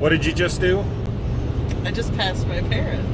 What did you just do? I just passed my parents.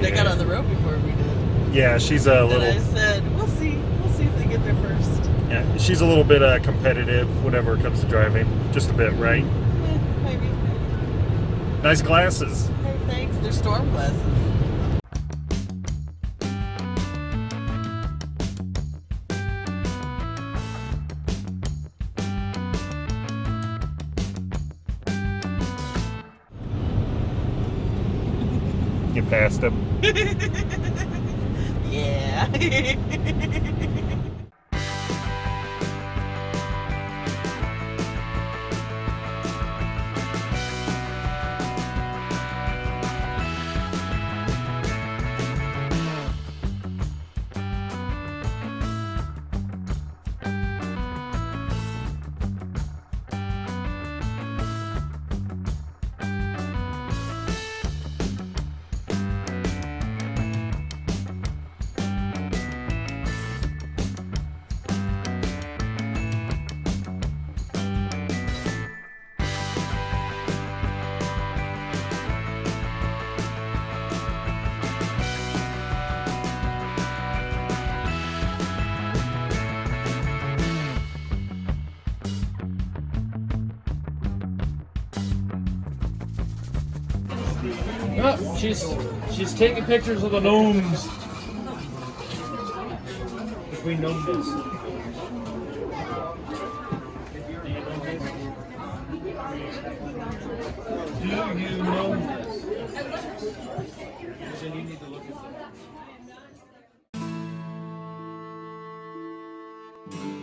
They got on the road before we did. Yeah, she's a And I little. said, we'll see. We'll see if they get there first. Yeah, she's a little bit uh, competitive whenever it comes to driving. Just a bit, right? Maybe. maybe. Nice glasses. Hey, thanks. They're storm glasses. You past him. Yeah. she's she's taking pictures of the gnomes. Between gnomes. Do you know this? Then you need to look at that.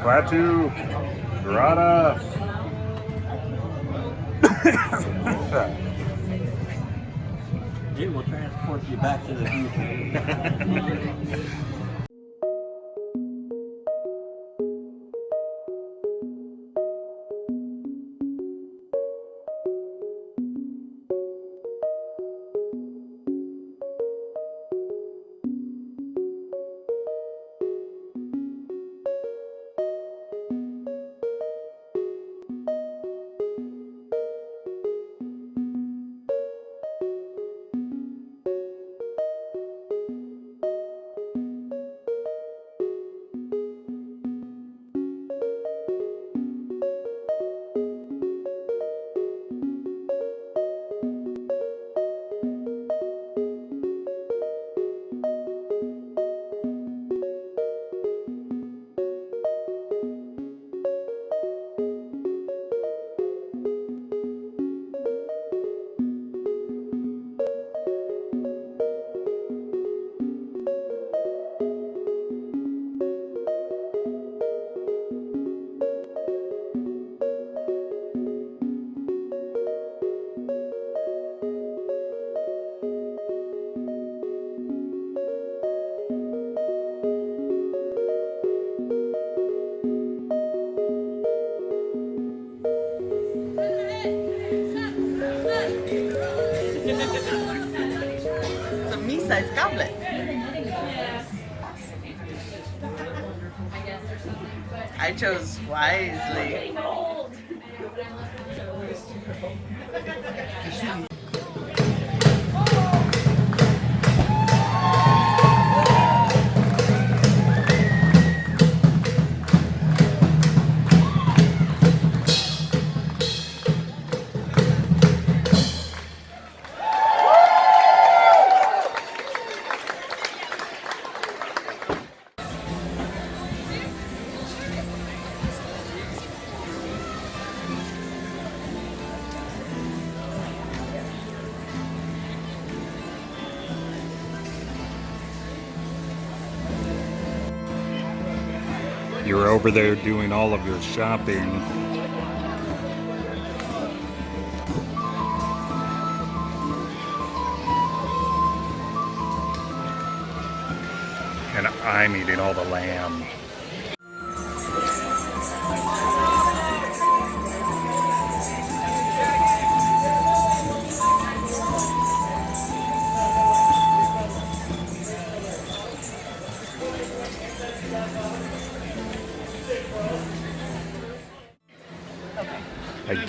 Klaatu. Grata. It will transport you back to the future. chose wisely. over there doing all of your shopping. And I'm eating all the lamb.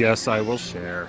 guess I will share.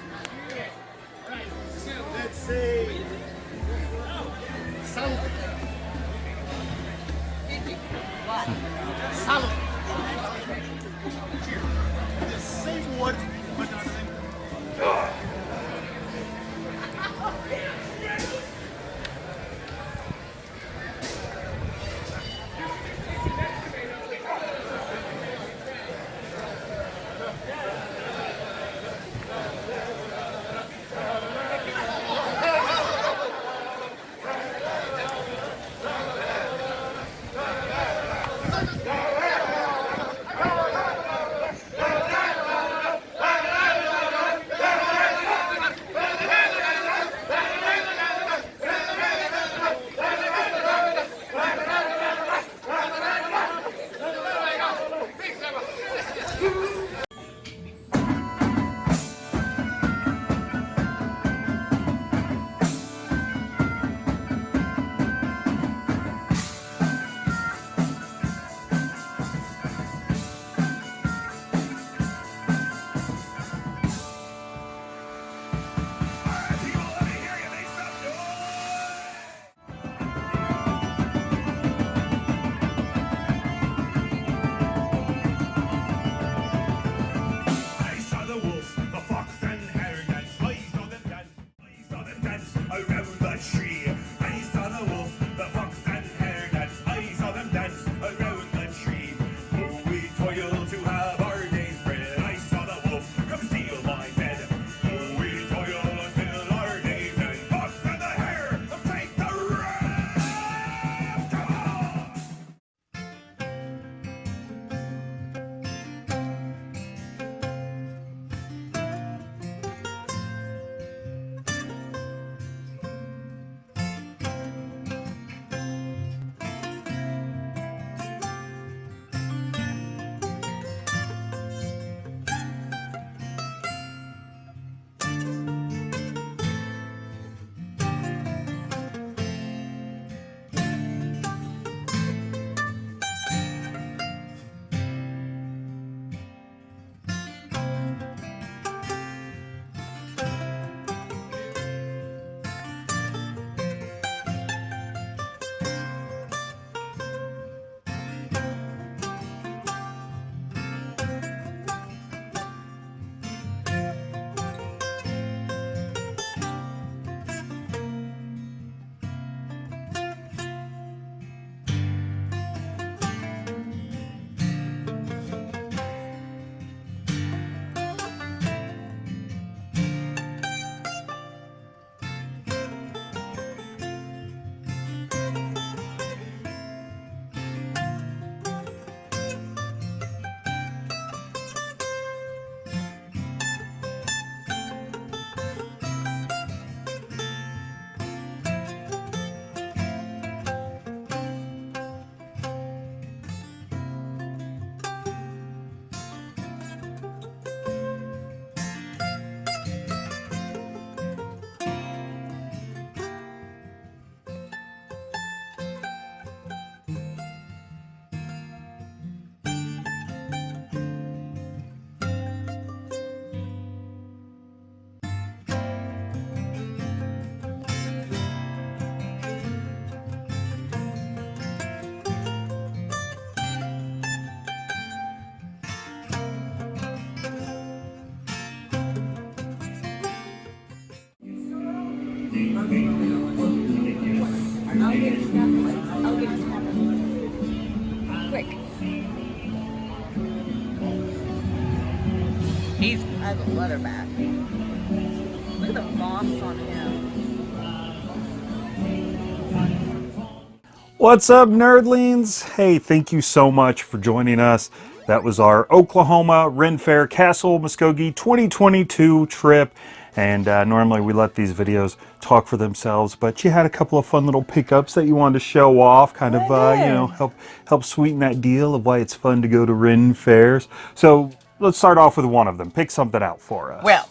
Quick. He's has a leather back. Look at the moss on him. What's up, nerdlings? Hey, thank you so much for joining us. That was our Oklahoma Ren Fair Castle Muskogee 2022 trip. And uh, normally we let these videos talk for themselves, but you had a couple of fun little pickups that you wanted to show off, kind of, uh, you know, help help sweeten that deal of why it's fun to go to Ren fairs. So let's start off with one of them. Pick something out for us. Well,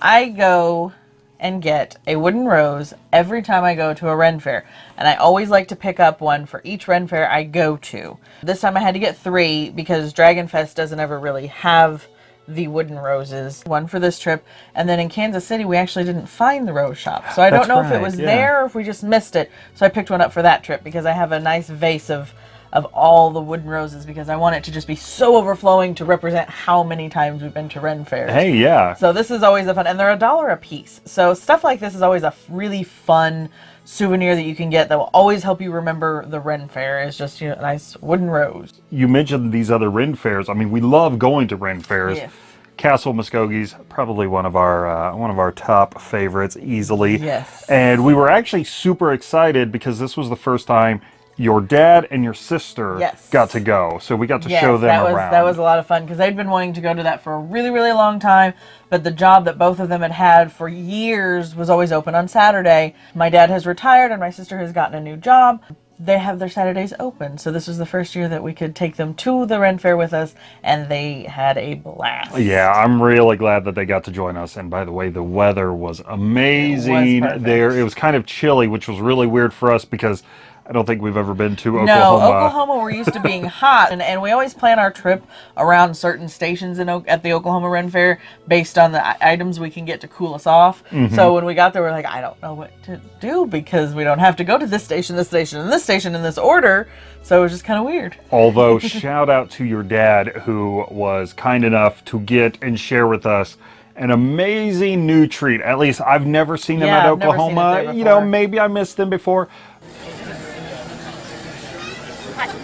I go and get a wooden rose every time I go to a Ren fair. And I always like to pick up one for each Ren fair I go to. This time I had to get three because Dragon Fest doesn't ever really have the wooden roses. One for this trip. And then in Kansas City, we actually didn't find the rose shop. So I That's don't know if it was yeah. there or if we just missed it. So I picked one up for that trip because I have a nice vase of of all the wooden roses because I want it to just be so overflowing to represent how many times we've been to Ren fairs. Hey, yeah. So this is always a fun, and they're a dollar a piece. So stuff like this is always a really fun souvenir that you can get that will always help you remember the Ren Fair. Is just you know, a nice wooden rose. you mentioned these other Ren fairs. I mean, we love going to Ren fairs. Yes. Castle Muskogee's probably one of our uh, one of our top favorites easily. Yes. And we were actually super excited because this was the first time your dad and your sister Yes. got to go. So we got to Yes, show them that was around. that was a lot of fun because they'd been wanting to go to that for a really really long time. But the job that both of them had had for years was always open on Saturday. My dad has retired and my sister has gotten a new job. They have their Saturdays open, so this was the first year that we could take them to the Ren Fair with us, and they had a blast. yeah, I'm really glad that they got to join us. And by the way, the weather was amazing perfect. there. It was kind of chilly, which was really weird for us because I don't think we've ever been to Oklahoma. No, Oklahoma. We're used to being hot, and, and we always plan our trip around certain stations in O- at the Oklahoma Ren Fair based on the items we can get to cool us off. Mm-hmm. So when we got there, we're like, I don't know what to do because we don't have to go to this station, this station, and this station in this order. So it was just kind of weird. Although, shout out to your dad who was kind enough to get and share with us an amazing new treat. At least I've never seen them Yeah, at I've never seen it Oklahoma. there You know, maybe I missed them before.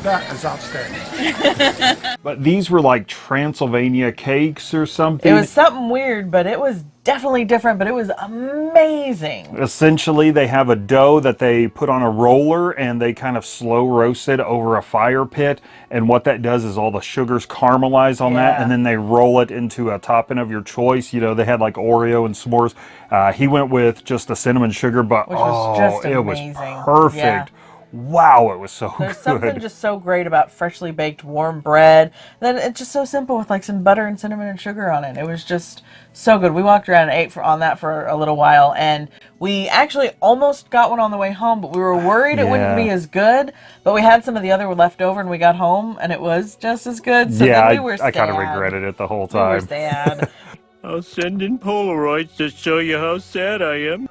That is outstanding. But these were like Transylvania cakes or something. It was something weird, but it was definitely different, but it was amazing. Essentially, they have a dough that they put on a roller and they kind of slow roast it over a fire pit. And what that does is all the sugars caramelize on that, and then they roll it into a topping of your choice. You know, they had like Oreo and s'mores. Uh, he went with just the cinnamon sugar, but Which was oh, just it was perfect. Yeah. Wow, it was so There's good. something just so great about freshly baked warm bread. Then it's just so simple with like some butter and cinnamon and sugar on it. It was just so good. We walked around and ate for, on that for a little while, and we actually almost got one on the way home, but we were worried it wouldn't be as good. But we had some of the other left over, and we got home, and it was just as good. So yeah, then we I, were I kind of regretted it the whole time. We were time. sad. I'll send in Polaroids to show you how sad I am.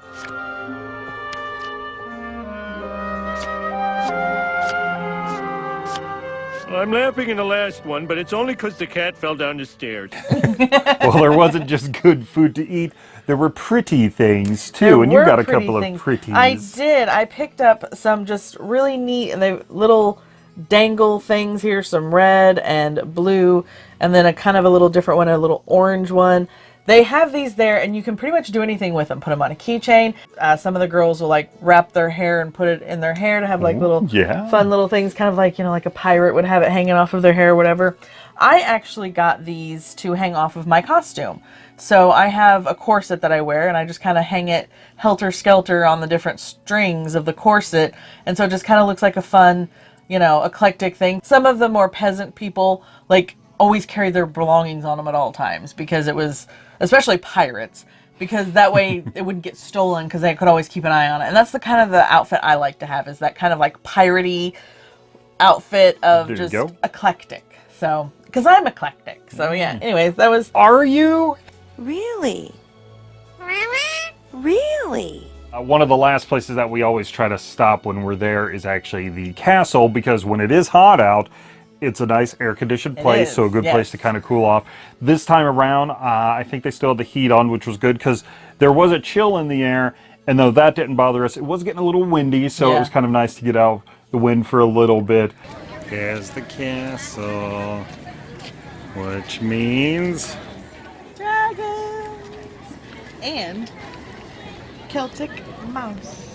I'm laughing in the last one, but it's only 'cause the cat fell down the stairs. well, there wasn't just good food to eat. There were pretty things too, There and you got a couple things. of pretties. I did. I picked up some just really neat and they little dangle things here, some red and blue, and then a kind of a little different one, a little orange one. They have these there, and you can pretty much do anything with them. Put them on a keychain. Uh, some of the girls will like wrap their hair and put it in their hair to have like little yeah. fun little things, kind of like you know, like a pirate would have it hanging off of their hair or whatever. I actually got these to hang off of my costume. So I have a corset that I wear, and I just kind of hang it helter skelter on the different strings of the corset, and so it just kind of looks like a fun, you know, eclectic thing. Some of the more peasant people like always carry their belongings on them at all times because it was, especially pirates, because that way it wouldn't get stolen because they could always keep an eye on it. And that's the kind of the outfit I like to have is that kind of like piratey outfit of There just eclectic. So, because I'm eclectic. So yeah. Anyways, that was Are you? Really? Really? Uh, one of the last places that we always try to stop when we're there is actually the castle because when it is hot out, it's a nice air conditioned place, so a good place to kind of cool off. This time around, uh, I think they still had the heat on, which was good because there was a chill in the air. And though that didn't bother us, it was getting a little windy, so it was kind of nice to get out the wind for a little bit. Here's the castle, which means Dragons and Celtic mouse.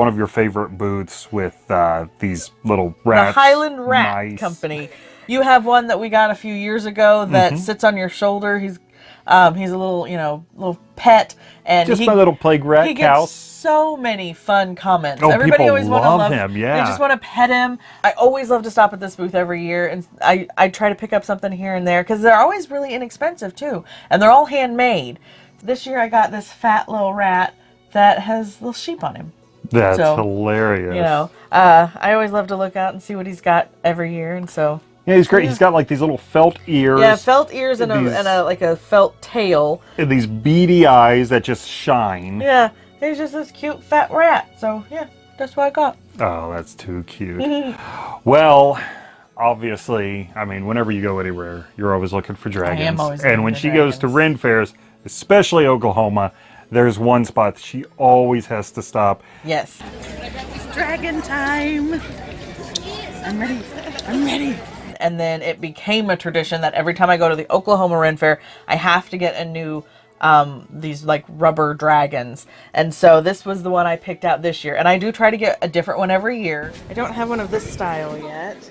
One of your favorite booths with uh, these little rats. the Highland Rat mice. Company. You have one that we got a few years ago that Mm-hmm. sits on your shoulder. He's um, he's a little you know little pet, and Just he, my little plague rat he cow. gets so many fun comments. Oh, Everybody people always want to love love him, They just want to pet him. I always love to stop at this booth every year, and I I try to pick up something here and there because they're always really inexpensive too, and they're all handmade. This year I got this fat little rat that has little sheep on him. That's So, hilarious. You know, uh, I always love to look out and see what he's got every year, and so Yeah, he's great. He's got like these little felt ears. yeah, felt ears and a, These- and a like a felt tail. and these beady eyes that just shine. Yeah, he's just this cute fat rat. So yeah, that's what I got. Oh, that's too cute. well, obviously, I mean, whenever you go anywhere, you're always looking for dragons. I am always and when she goes to dragons. Ren fairs, especially Oklahoma, there's one spot she always has to stop. Yes. It's dragon time. I'm ready. I'm ready. And then it became a tradition that every time I go to the Oklahoma Ren Fair, I have to get a new um these like rubber dragons. And so this was the one I picked out this year. And I do try to get a different one every year. I don't have one of this style yet.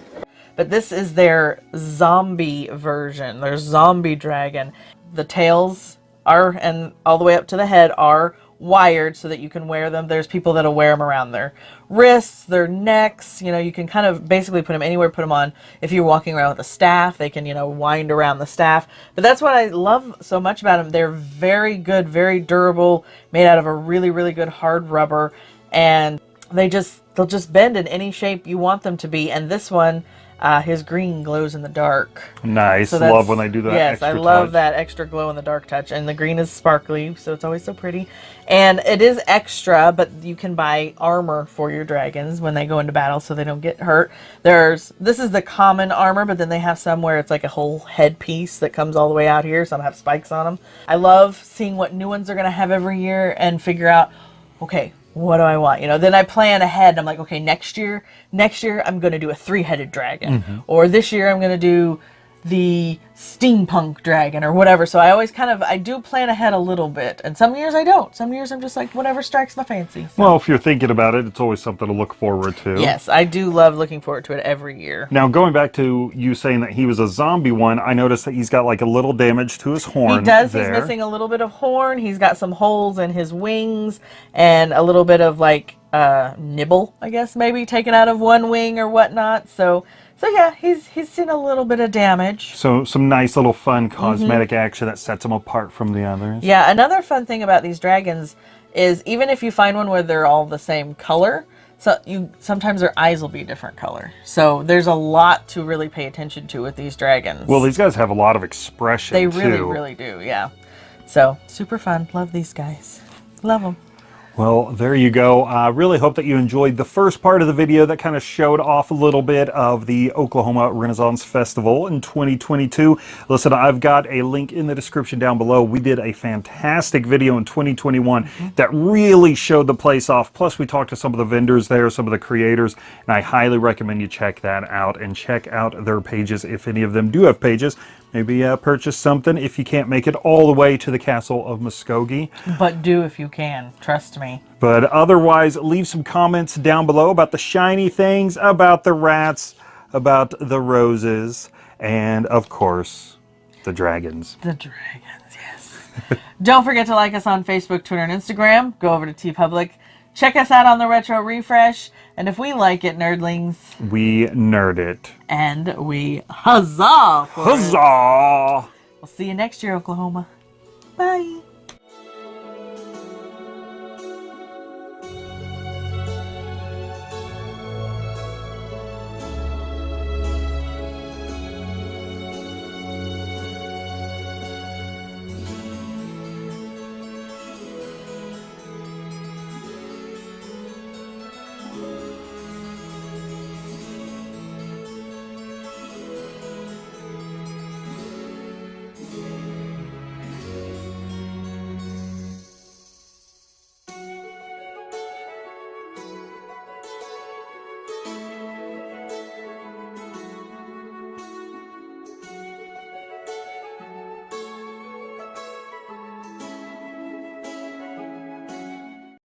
But this is their zombie version, their zombie dragon. The tails are, and all the way up to the head, are wired so that you can wear them. There's people that'll wear them around their wrists, their necks. You know, you can kind of basically put them anywhere, put them on. If you're walking around with a staff, they can, you know, wind around the staff. But that's what I love so much about them. They're very good, very durable, made out of a really, really good hard rubber. And they just, they'll just bend in any shape you want them to be. And this one, uh, his green glows in the dark. Nice. So Love when they do that. Yes, I love touch. that extra glow in the dark touch, and the green is sparkly, so it's always so pretty. And it is extra, but you can buy armor for your dragons when they go into battle, so they don't get hurt. There's this is the common armor, but then they have some where it's like a whole headpiece that comes all the way out here. Some have spikes on them. I love seeing what new ones they're gonna have every year and figure out, okay, what do I want? You know, then I plan ahead. And I'm like, okay, next year, next year I'm going to do a three-headed dragon, mm-hmm. or this year I'm going to do the steampunk dragon or whatever. So I always kind of I do plan ahead a little bit, and some years I don't. Some years I'm just like whatever strikes my fancy. So, Well, if you're thinking about it, it's always something to look forward to. yes, I do love looking forward to it every year. Now, going back to you saying that he was a zombie one, I noticed that he's got like a little damage to his horn. He does. There. He's missing a little bit of horn. He's got some holes in his wings and a little bit of like uh, nibble, I guess maybe taken out of one wing or whatnot. So, so yeah, he's he's seen a little bit of damage. So some nice little fun cosmetic action that sets him apart from the others. Mm-hmm. Yeah, another fun thing about these dragons is even if you find one where they're all the same color, so you sometimes their eyes will be a different color. So there's a lot to really pay attention to with these dragons. Well, these guys have a lot of expression they really, too. really do. Yeah. So super fun. Love these guys. Love them. Well, there you go. I really hope that you enjoyed the first part of the video that kind of showed off a little bit of the Oklahoma Renaissance Festival in 2022. Listen, I've got a link in the description down below. We did a fantastic video in 2021 mm-hmm. that really showed the place off. Plus, we talked to some of the vendors there, some of the creators, and I highly recommend you check that out and check out their pages if any of them do have pages. Maybe uh, purchase something if you can't make it all the way to the Castle of Muskogee. But do if you can. Trust me. But otherwise, leave some comments down below about the shiny things, about the rats, about the roses, and of course, the dragons. The dragons, yes. Don't forget to like us on Facebook, Twitter, and Instagram. Go over to TeePublic. Check us out on the Retro Refresh. And if we like it, nerdlings, We nerd it. and we huzzah! for it. Huzzah! We'll see you next year, Oklahoma. Bye.